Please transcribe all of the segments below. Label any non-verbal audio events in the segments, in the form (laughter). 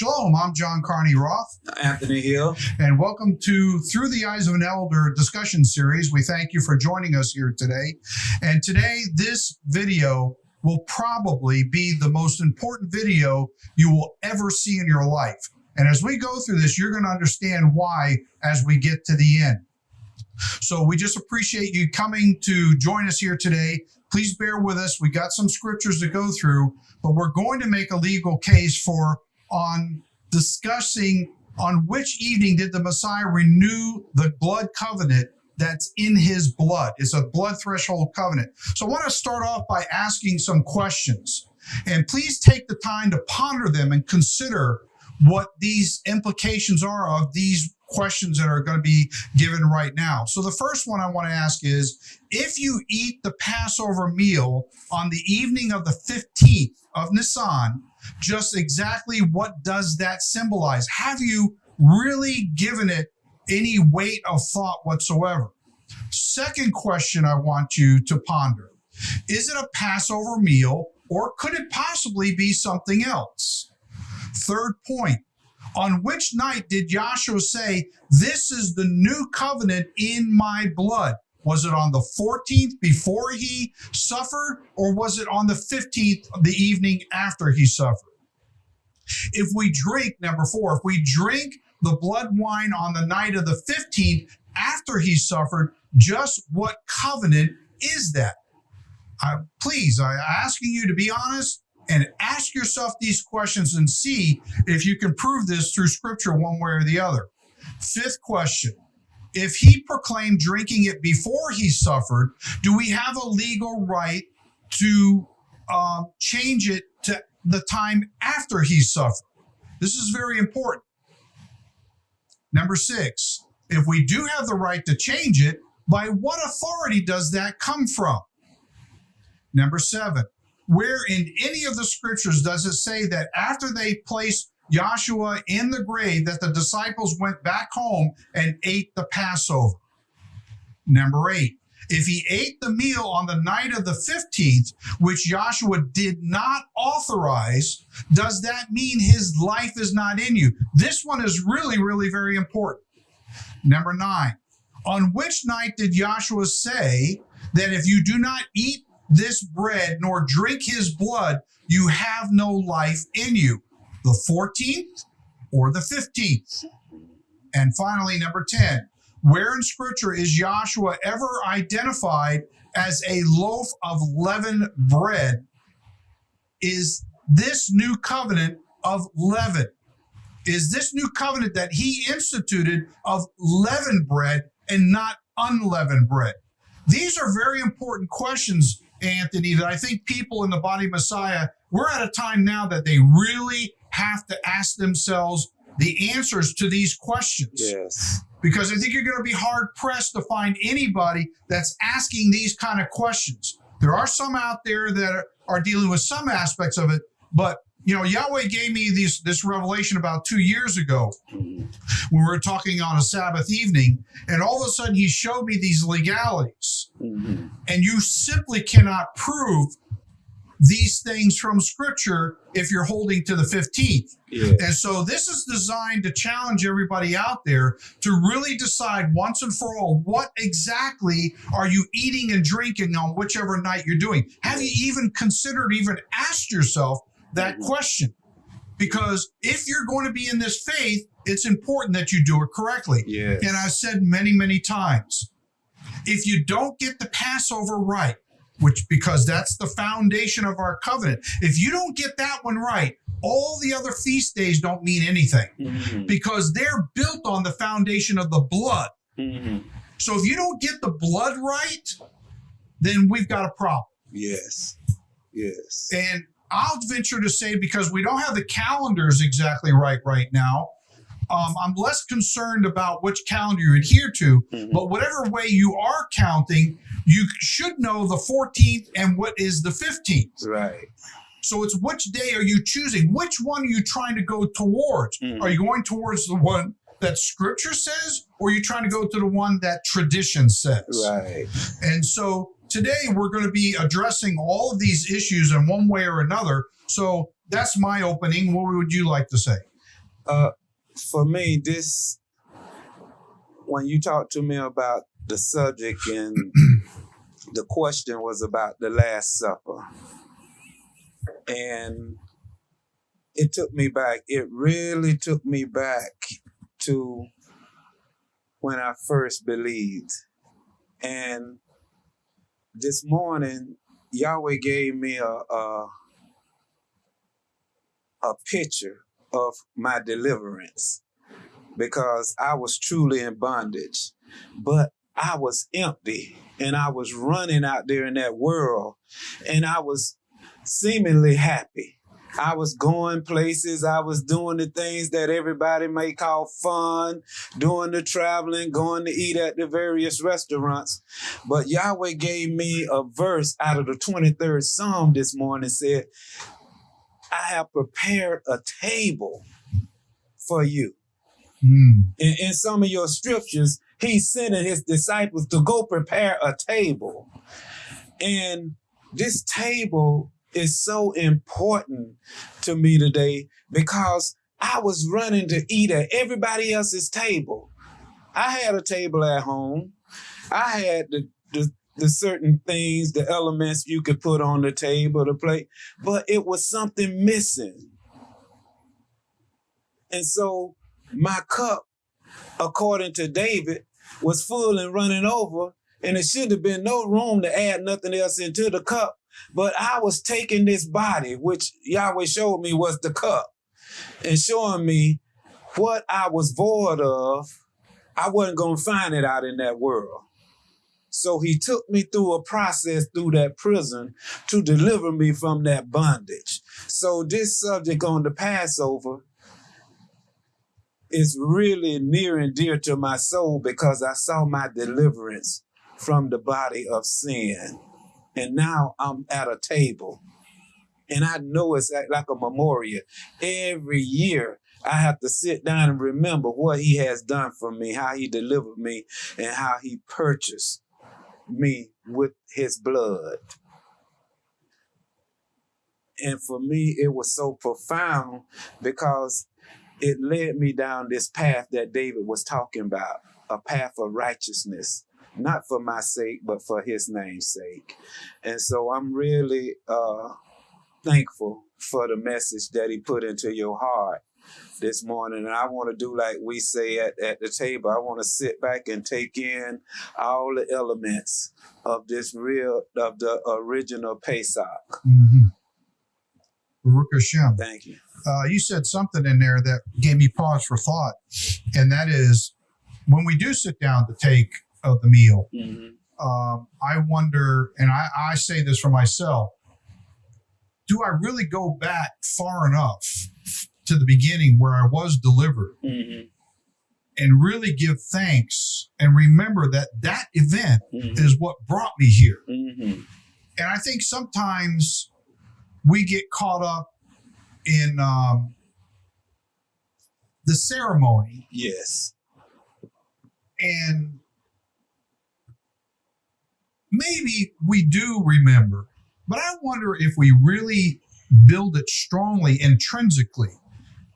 Shalom, I'm John Carney Roth, Anthony Hill. and welcome to Through the Eyes of an Elder discussion series. We thank you for joining us here today. And today, this video will probably be the most important video you will ever see in your life. And as we go through this, you're going to understand why as we get to the end. So we just appreciate you coming to join us here today. Please bear with us. We got some scriptures to go through, but we're going to make a legal case for on discussing on which evening did the Messiah renew the blood covenant that's in his blood. It's a blood threshold covenant. So I want to start off by asking some questions. And please take the time to ponder them and consider what these implications are of these questions that are going to be given right now. So the first one I want to ask is if you eat the Passover meal on the evening of the 15th of Nisan, just exactly what does that symbolize? Have you really given it any weight of thought whatsoever? Second question I want you to ponder Is it a Passover meal or could it possibly be something else? Third point On which night did Joshua say, This is the new covenant in my blood? Was it on the 14th before he suffered, or was it on the 15th, the evening after he suffered? If we drink, number four, if we drink the blood wine on the night of the 15th after he suffered, just what covenant is that? I, please, I'm asking you to be honest and ask yourself these questions and see if you can prove this through scripture one way or the other. Fifth question If he proclaimed drinking it before he suffered, do we have a legal right to um, change it to the time after he suffered? This is very important. Number six, if we do have the right to change it, by what authority does that come from? Number seven, where in any of the scriptures does it say that after they placed Joshua in the grave that the disciples went back home and ate the Passover? Number eight, if he ate the meal on the night of the 15th, which Joshua did not authorize, does that mean his life is not in you? This one is really, really very important. Number nine, on which night did Joshua say that if you do not eat this bread nor drink his blood, you have no life in you? The 14th or the 15th? And finally, number 10, where in scripture is Joshua ever identified as a loaf of leavened bread? Is this new covenant of leaven? Is this new covenant that he instituted of leavened bread and not unleavened bread? These are very important questions, Anthony, that I think people in the body of Messiah, we're at a time now that they really have to ask themselves the answers to these questions. Yes. Because I think you're going to be hard pressed to find anybody that's asking these kind of questions. There are some out there that are, dealing with some aspects of it, but you know, Yahweh gave me this this revelation about two years ago when we were talking on a Sabbath evening, and all of a sudden he showed me these legalities, Mhm. and you simply cannot prove these things from Scripture if you're holding to the 15th. Yeah. And so this is designed to challenge everybody out there to really decide once and for all what exactly are you eating and drinking on whichever night you're doing. Have you even considered, even asked yourself that question? Because if you're going to be in this faith, it's important that you do it correctly. Yes. And I've said many, many times if you don't get the Passover right, which because that's the foundation of our covenant, if you don't get that one right, all the other feast days don't mean anything Mhm. because they're built on the foundation of the blood. Mhm. So if you don't get the blood right, then we've got a problem. Yes. Yes. And I'll venture to say because we don't have the calendars exactly right right now, um, I'm less concerned about which calendar you adhere to. Mhm. But whatever way you are counting, you should know the 14th and what is the 15th. Right. So it's which day are you choosing? Which one are you trying to go towards? Mhm. Are you going towards the one that scripture says, or are you trying to go to the one that tradition says? Right. And so today we're going to be addressing all of these issues in one way or another. So that's my opening. What would you like to say? Uh, for me, this when you talked to me about the subject and (clears throat) the question was about the Last Supper, and it took me back. It really took me back to when I first believed, and this morning Yahweh gave me a a, a picture of my deliverance because I was truly in bondage, but I was empty and I was running out there in that world and I was seemingly happy. I was going places, I was doing the things that everybody may call fun, doing the traveling, going to eat at the various restaurants. But Yahweh gave me a verse out of the 23rd Psalm this morning said, I have prepared a table for you. Mm. In, in some of your scriptures, he's sending his disciples to go prepare a table. And this table is so important to me today because I was running to eat at everybody else's table. I had a table at home. I had the, the the certain things, the elements you could put on the table, the plate, but it was something missing. And so my cup, according to David, was full and running over, and it should have been no room to add nothing else into the cup. But I was taking this body, which Yahweh showed me was the cup, and showing me what I was void of. I wasn't going to find it out in that world. So he took me through a process through that prison to deliver me from that bondage. So this subject on the Passover is really near and dear to my soul because I saw my deliverance from the body of sin. And now I'm at a table. And I know it's like a memorial. Every year I have to sit down and remember what he has done for me, how he delivered me, and how he purchased me with his blood. And for me, it was so profound because it led me down this path that David was talking about a path of righteousness, not for my sake, but for his name's sake. And so I'm really uh, thankful for the message that he put into your heart this morning. And I want to do like we say at, at the table. I want to sit back and take in all the elements of this real, of the original Pesach. Mm-hmm. Baruch Hashem. Thank you. Uh, you said something in there that gave me pause for thought, and that is when we do sit down to take of the meal, Mhm. um, I wonder, and I, I say this for myself, do I really go back far enough to the beginning where I was delivered Mhm. and really give thanks and remember that that event Mhm. is what brought me here? Mhm. And I think sometimes we get caught up in um, the ceremony Yes. and maybe we do remember, but I wonder if we really build it strongly intrinsically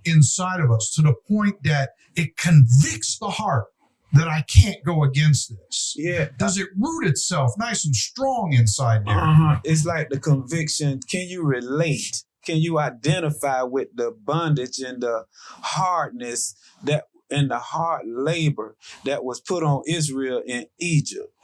inside of us to the point that it convicts the heart that I can't go against this. Yeah. Does it root itself nice and strong inside there? Uh-huh. It's like the conviction. Can you relate? Can you identify with the bondage and the hardness that and the hard labor that was put on Israel in Egypt?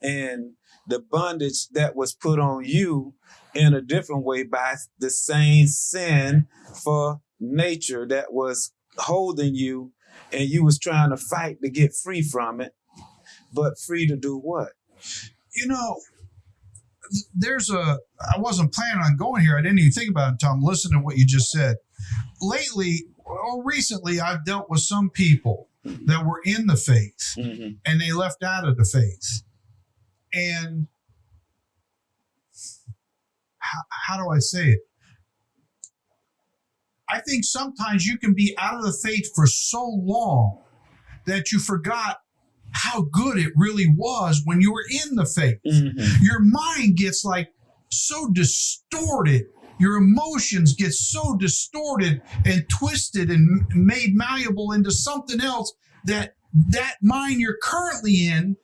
And the bondage that was put on you in a different way by the same sin for nature that was holding you and you was trying to fight to get free from it, but free to do what? you know, there's a. I wasn't planning on going here. I didn't even think about it tom I'm to what you just said. Lately, or recently, I've dealt with some people that were in the faith Mm-hmm. and they left out of the faith. And how, how do I say it? I think sometimes you can be out of the faith for so long that you forgot how good it really was when you were in the faith Mm-hmm. your mind gets like so distorted your emotions get so distorted and twisted and made malleable into something else that that mind you're currently in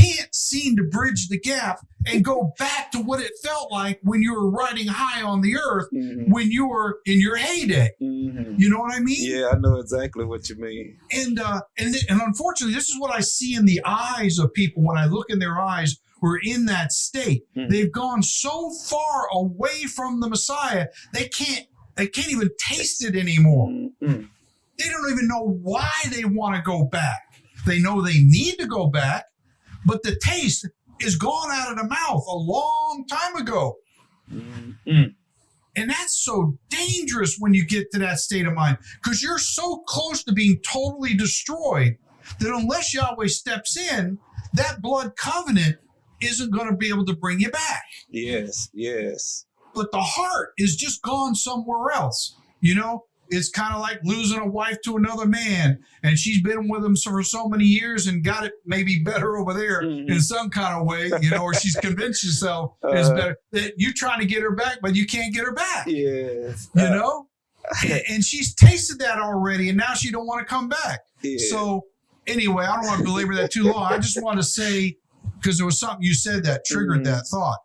can't seem to bridge the gap and go back to what it felt like when you were riding high on the earth Mhm. when you were in your heyday. Mhm. You know what I mean? Yeah, I know exactly what you mean. And uh, and th- and unfortunately, this is what I see in the eyes of people when I look in their eyes who are in that state. Mhm. They've gone so far away from the Messiah they can't they can't even taste it anymore. Mhm. They don't even know why they want to go back. They know they need to go back, but the taste is gone out of the mouth a long time ago. Mhm. And that's so dangerous when you get to that state of mind because you're so close to being totally destroyed that unless Yahweh steps in, that blood covenant isn't going to be able to bring you back. Yes, yes. But the heart is just gone somewhere else. You know, it's kind of like losing a wife to another man and she's been with him for so many years and got it maybe better over there Mhm. in some kind of way, you know, or she's convinced herself it's Uh. better that you're trying to get her back, but you can't get her back Yes. you Uh, know and, she's tasted that already and now she don't want to come back yeah. so anyway i don't want to belabor that too long i just want to say because there was something you said that triggered Mhm. that thought